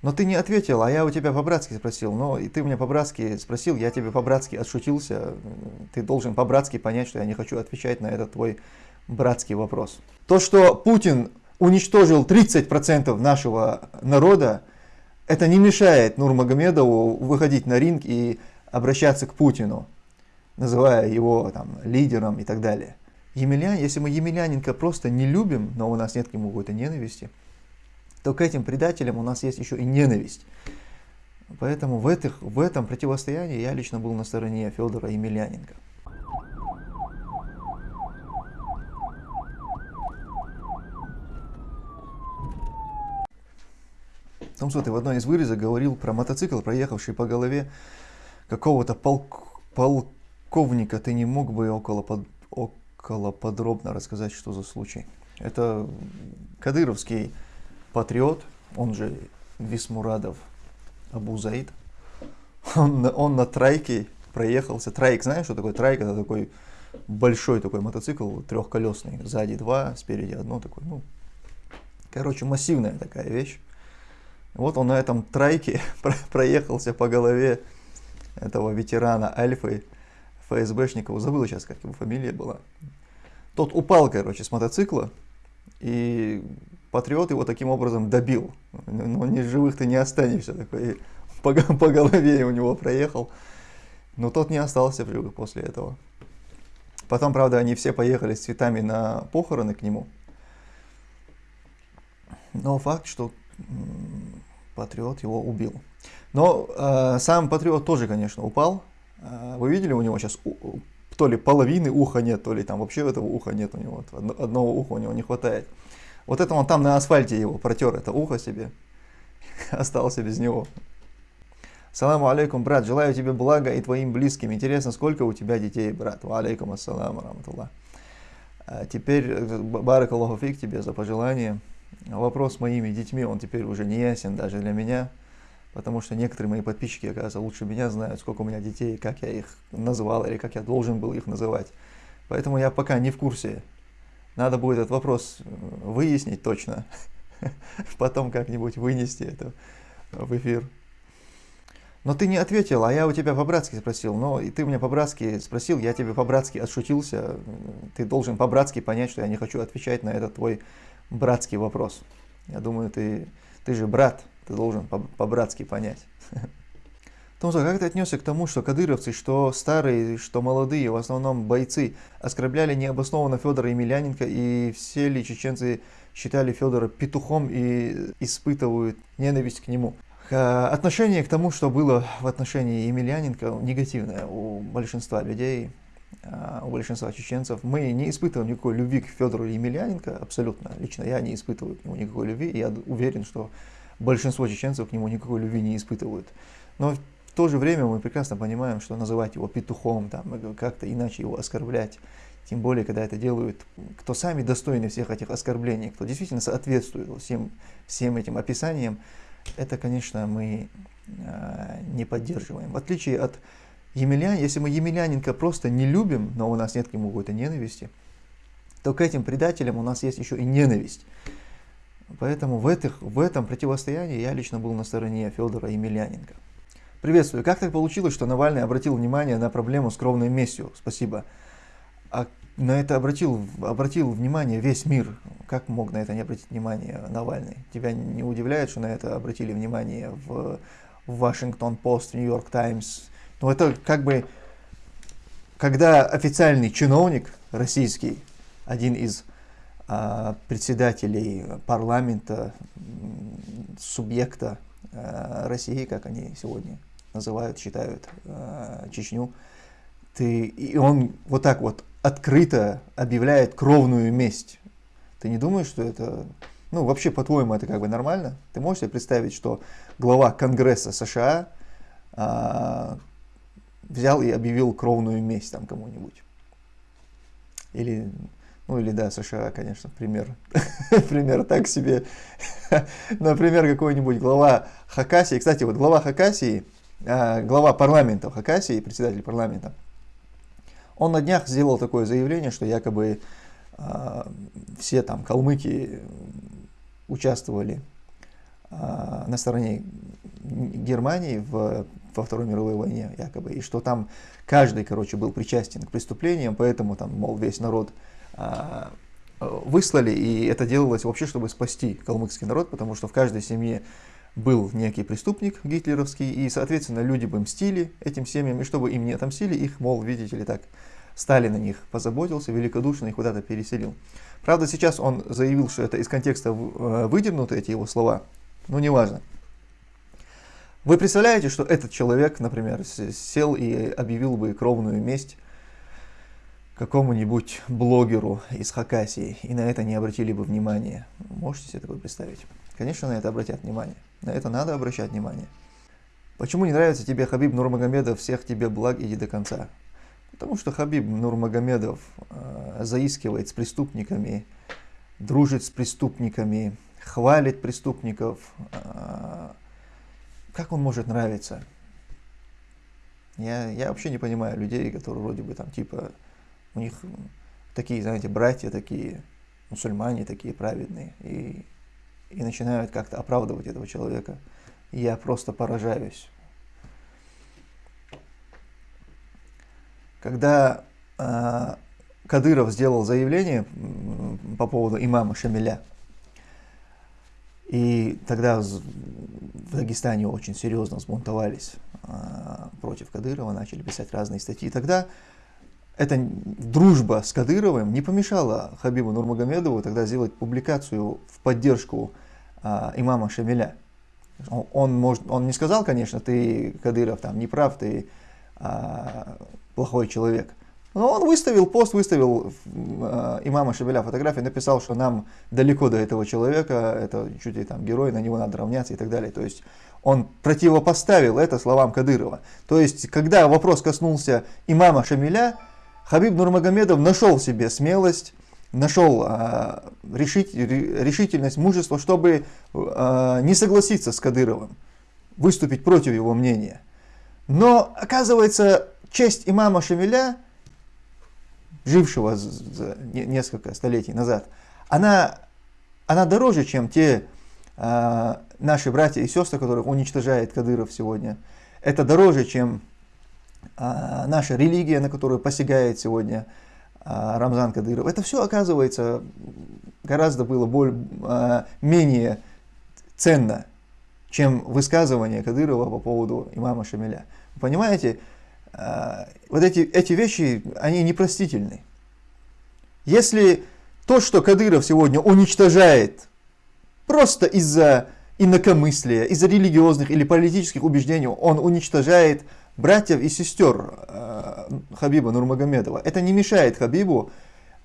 Но ты не ответил, а я у тебя по-братски спросил. Но и ты меня по-братски спросил, я тебе по-братски отшутился. Ты должен по-братски понять, что я не хочу отвечать на этот твой братский вопрос. То, что Путин уничтожил 30% нашего народа, это не мешает Нурмагомедову выходить на ринг и обращаться к Путину, называя его там, лидером и так далее. Емельян, если мы Емельяненко просто не любим, но у нас нет к нему какой-то ненависти, то к этим предателям у нас есть еще и ненависть. Поэтому в, этих, в этом противостоянии я лично был на стороне Федора Емельяненко. Том ты в одной из вырезок говорил про мотоцикл, проехавший по голове какого-то полк, полковника. Ты не мог бы около, под, около подробно рассказать, что за случай? Это кадыровский патриот, он же Висмурадов Абу Заид. Он, он на трайке проехался. Трайк, знаешь, что такое трайк? Это такой большой такой мотоцикл, трехколесный. Сзади два, спереди одно такой. Ну, короче, массивная такая вещь. Вот он на этом трайке проехался по голове этого ветерана Альфы, ФСБшника, забыл сейчас, как его фамилия была. Тот упал, короче, с мотоцикла, и патриот его таким образом добил. Но не живых ты не останешься. Такой, по, по голове у него проехал. Но тот не остался в живых после этого. Потом, правда, они все поехали с цветами на похороны к нему. Но факт, что патриот его убил. Но э, сам патриот тоже, конечно, упал. Э, вы видели, у него сейчас то ли половины уха нет, то ли там вообще этого уха нет у него. Одного уха у него не хватает. Вот это он там на асфальте его протер, это ухо себе. Остался без него. Саламу алейкум, брат. Желаю тебе блага и твоим близким. Интересно, сколько у тебя детей, брат? Ва алейкум ассаламу раматуллах. А теперь, э, барак Аллаху фиг тебе за пожелание. Вопрос с моими детьми, он теперь уже не ясен даже для меня. Потому что некоторые мои подписчики, оказывается, лучше меня знают, сколько у меня детей, как я их называл или как я должен был их называть. Поэтому я пока не в курсе надо будет этот вопрос э, выяснить точно, потом как-нибудь вынести это в эфир. Но ты не ответил, а я у тебя по-братски спросил. Но и ты меня по-братски спросил, я тебе по-братски отшутился. Ты должен по-братски понять, что я не хочу отвечать на этот твой братский вопрос. Я думаю, ты, ты же брат, ты должен по-братски понять. Томсо, как ты отнесся к тому, что кадыровцы, что старые, что молодые, в основном бойцы, оскорбляли необоснованно Федора Емельяненко, и все ли чеченцы считали Федора петухом и испытывают ненависть к нему? Отношение к тому, что было в отношении Емельяненко, негативное у большинства людей, а, у большинства чеченцев. Мы не испытываем никакой любви к Федору Емельяненко, абсолютно. Лично я не испытываю к нему никакой любви, и я уверен, что большинство чеченцев к нему никакой любви не испытывают. Но то же время мы прекрасно понимаем, что называть его петухом, там, как-то иначе его оскорблять, тем более, когда это делают, кто сами достойны всех этих оскорблений, кто действительно соответствует всем, всем этим описаниям, это, конечно, мы э, не поддерживаем. В отличие от Емельян, если мы Емельяненко просто не любим, но у нас нет к нему какой-то ненависти, то к этим предателям у нас есть еще и ненависть. Поэтому в, этих, в этом противостоянии я лично был на стороне Федора Емельяненко. Приветствую. Как так получилось, что Навальный обратил внимание на проблему с кровной местью? Спасибо. А на это обратил, обратил внимание весь мир. Как мог на это не обратить внимание Навальный? Тебя не удивляет, что на это обратили внимание в Вашингтон Пост, Нью-Йорк Таймс? Ну это как бы, когда официальный чиновник российский, один из а, председателей парламента, субъекта а, России, как они сегодня называют, считают э, Чечню, ты, и он вот так вот открыто объявляет кровную месть. Ты не думаешь, что это, ну вообще по-твоему это как бы нормально? Ты можешь себе представить, что глава Конгресса США э, взял и объявил кровную месть там кому-нибудь? Или, ну или да, США, конечно, пример, пример так себе. Например, какой-нибудь глава Хакасии. Кстати, вот глава Хакасии, глава парламента Хакасии, председатель парламента, он на днях сделал такое заявление, что якобы э, все там калмыки участвовали э, на стороне Германии в, во Второй мировой войне, якобы, и что там каждый, короче, был причастен к преступлениям, поэтому там, мол, весь народ а, выслали, и это делалось вообще, чтобы спасти калмыцкий народ, потому что в каждой семье был некий преступник гитлеровский, и, соответственно, люди бы мстили этим семьям, и чтобы им не отомстили, их, мол, видите ли, так, Сталин о них позаботился, великодушно их куда-то переселил. Правда, сейчас он заявил, что это из контекста э, выдернуты эти его слова, но неважно. Вы представляете, что этот человек, например, сел и объявил бы кровную месть какому-нибудь блогеру из Хакасии, и на это не обратили бы внимания. Можете себе такое представить? Конечно, на это обратят внимание. На это надо обращать внимание. Почему не нравится тебе Хабиб Нурмагомедов, всех тебе благ, иди до конца? Потому что Хабиб Нурмагомедов э, заискивает с преступниками, дружит с преступниками, хвалит преступников. Э, как он может нравиться? Я, я вообще не понимаю людей, которые вроде бы там типа, у них такие, знаете, братья такие, мусульмане такие праведные, и, и начинают как-то оправдывать этого человека. Я просто поражаюсь. Когда э, Кадыров сделал заявление по поводу имама Шамиля, и тогда в Дагестане очень серьезно взбунтовались э, против Кадырова, начали писать разные статьи. Тогда эта дружба с Кадыровым не помешала Хабибу Нурмагомедову тогда сделать публикацию в поддержку э, имама Шамиля. Он, может, он не сказал, конечно, ты, Кадыров, там, не прав, ты э, плохой человек. Но он выставил пост, выставил э, имама Шабеля фотографию, написал, что нам далеко до этого человека, это чуть ли там герой, на него надо равняться и так далее. То есть он противопоставил это словам Кадырова. То есть, когда вопрос коснулся имама Шамиля, Хабиб Нурмагомедов нашел в себе смелость, нашел э, решить, решительность, мужество, чтобы э, не согласиться с Кадыровым, выступить против его мнения. Но, оказывается, честь имама Шамиля, жившего несколько столетий назад, она, она дороже, чем те э, наши братья и сестры, которых уничтожает Кадыров сегодня. Это дороже, чем наша религия, на которую посягает сегодня э, Рамзан Кадыров. Это все, оказывается, гораздо было более, э, менее ценно, чем высказывание Кадырова по поводу имама Шамиля. Понимаете, Э, вот эти, эти вещи, они непростительны. Если то, что Кадыров сегодня уничтожает просто из-за инакомыслия, из-за религиозных или политических убеждений, он уничтожает братьев и сестер э, Хабиба Нурмагомедова. Это не мешает Хабибу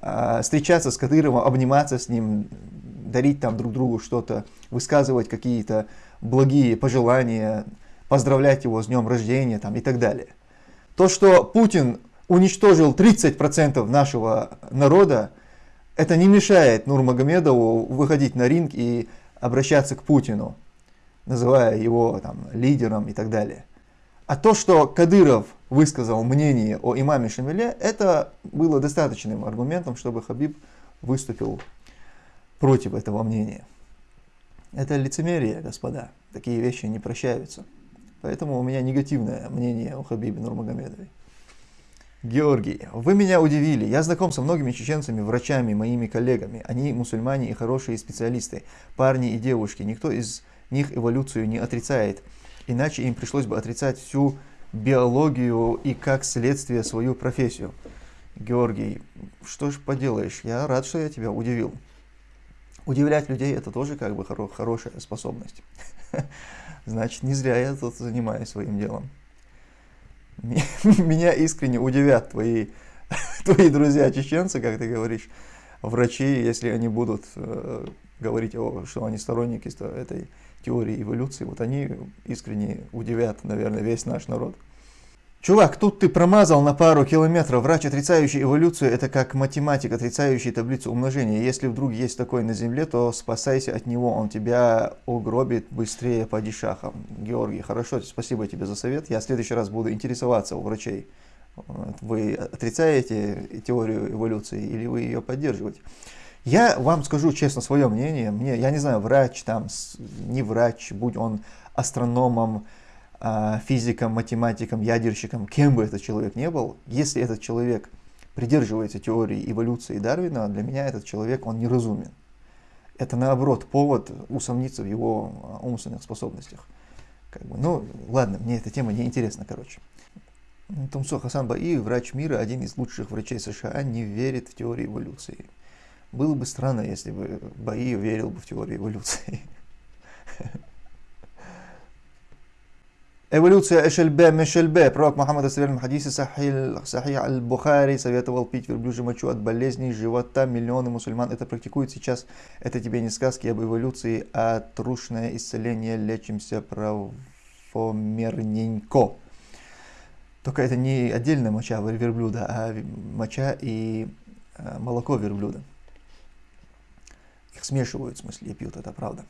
э, встречаться с Кадыровым, обниматься с ним, дарить там друг другу что-то, высказывать какие-то благие пожелания, поздравлять его с днем рождения там, и так далее. То, что Путин уничтожил 30% нашего народа, это не мешает Нурмагомедову выходить на ринг и обращаться к Путину, называя его там, лидером и так далее. А то, что Кадыров высказал мнение о имаме Шамиле, это было достаточным аргументом, чтобы Хабиб выступил против этого мнения. Это лицемерие, господа. Такие вещи не прощаются. Поэтому у меня негативное мнение о Хабибе Нурмагомедове. Георгий, вы меня удивили. Я знаком со многими чеченцами, врачами, моими коллегами. Они мусульмане и хорошие специалисты, парни и девушки. Никто из них эволюцию не отрицает. Иначе им пришлось бы отрицать всю биологию и как следствие свою профессию. Георгий, что ж поделаешь, я рад, что я тебя удивил. Удивлять людей это тоже как бы хоро хорошая способность. значит, не зря я тут занимаюсь своим делом. Меня искренне удивят твои, твои друзья чеченцы, как ты говоришь, врачи, если они будут э, говорить, о, что они сторонники этой теории эволюции, вот они искренне удивят, наверное, весь наш народ. Чувак, тут ты промазал на пару километров. Врач, отрицающий эволюцию, это как математик, отрицающий таблицу умножения. Если вдруг есть такой на Земле, то спасайся от него, он тебя угробит быстрее по дешахам. Георгий, хорошо, спасибо тебе за совет. Я в следующий раз буду интересоваться у врачей. Вы отрицаете теорию эволюции или вы ее поддерживаете? Я вам скажу честно свое мнение. Мне, я не знаю, врач там, не врач, будь он астрономом, а, физиком, математиком, ядерщиком, кем бы этот человек не был, если этот человек придерживается теории эволюции Дарвина, для меня этот человек, он неразумен. Это наоборот повод усомниться в его а, умственных способностях. Как бы, ну, ладно, мне эта тема не интересна, короче. Тумсо Хасан Баи, врач мира, один из лучших врачей США, не верит в теорию эволюции. Было бы странно, если бы Баи верил бы в теорию эволюции. Эволюция Эшельбе Мешельбе. Пророк Мухаммад в хадисе Сахих Аль-Бухари советовал пить верблюжью мочу от болезней живота. Миллионы мусульман это практикуют сейчас. Это тебе не сказки об эволюции, а трушное исцеление. Лечимся правомерненько. Только это не отдельная моча верблюда, а моча и э, молоко верблюда. Их смешивают, в смысле, пьют, это правда.